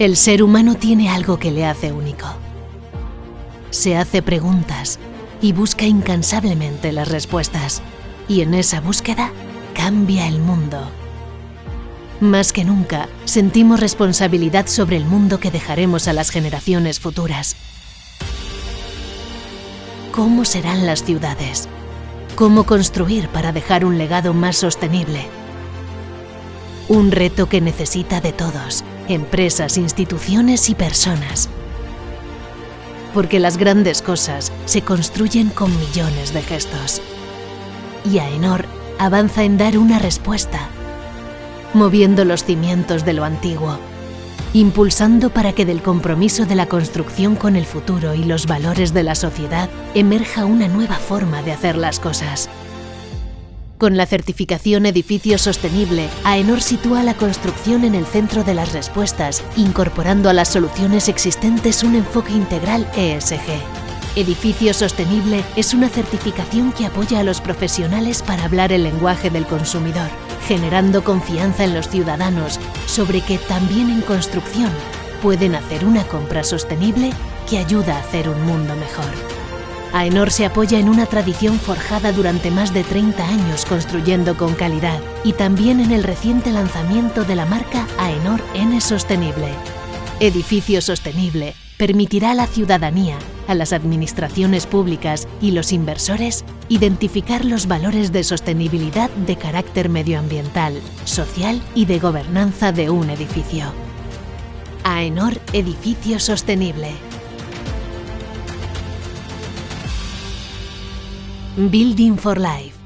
El ser humano tiene algo que le hace único. Se hace preguntas y busca incansablemente las respuestas. Y en esa búsqueda cambia el mundo. Más que nunca, sentimos responsabilidad sobre el mundo que dejaremos a las generaciones futuras. ¿Cómo serán las ciudades? ¿Cómo construir para dejar un legado más sostenible? Un reto que necesita de todos, empresas, instituciones y personas. Porque las grandes cosas se construyen con millones de gestos. Y AENOR avanza en dar una respuesta, moviendo los cimientos de lo antiguo, impulsando para que del compromiso de la construcción con el futuro y los valores de la sociedad emerja una nueva forma de hacer las cosas. Con la certificación Edificio Sostenible, AENOR sitúa la construcción en el centro de las respuestas, incorporando a las soluciones existentes un enfoque integral ESG. Edificio Sostenible es una certificación que apoya a los profesionales para hablar el lenguaje del consumidor, generando confianza en los ciudadanos sobre que también en construcción pueden hacer una compra sostenible que ayuda a hacer un mundo mejor. AENOR se apoya en una tradición forjada durante más de 30 años construyendo con calidad y también en el reciente lanzamiento de la marca AENOR N Sostenible. Edificio Sostenible permitirá a la ciudadanía, a las administraciones públicas y los inversores identificar los valores de sostenibilidad de carácter medioambiental, social y de gobernanza de un edificio. AENOR Edificio Sostenible. Building for Life.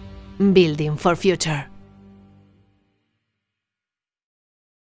Building for Future.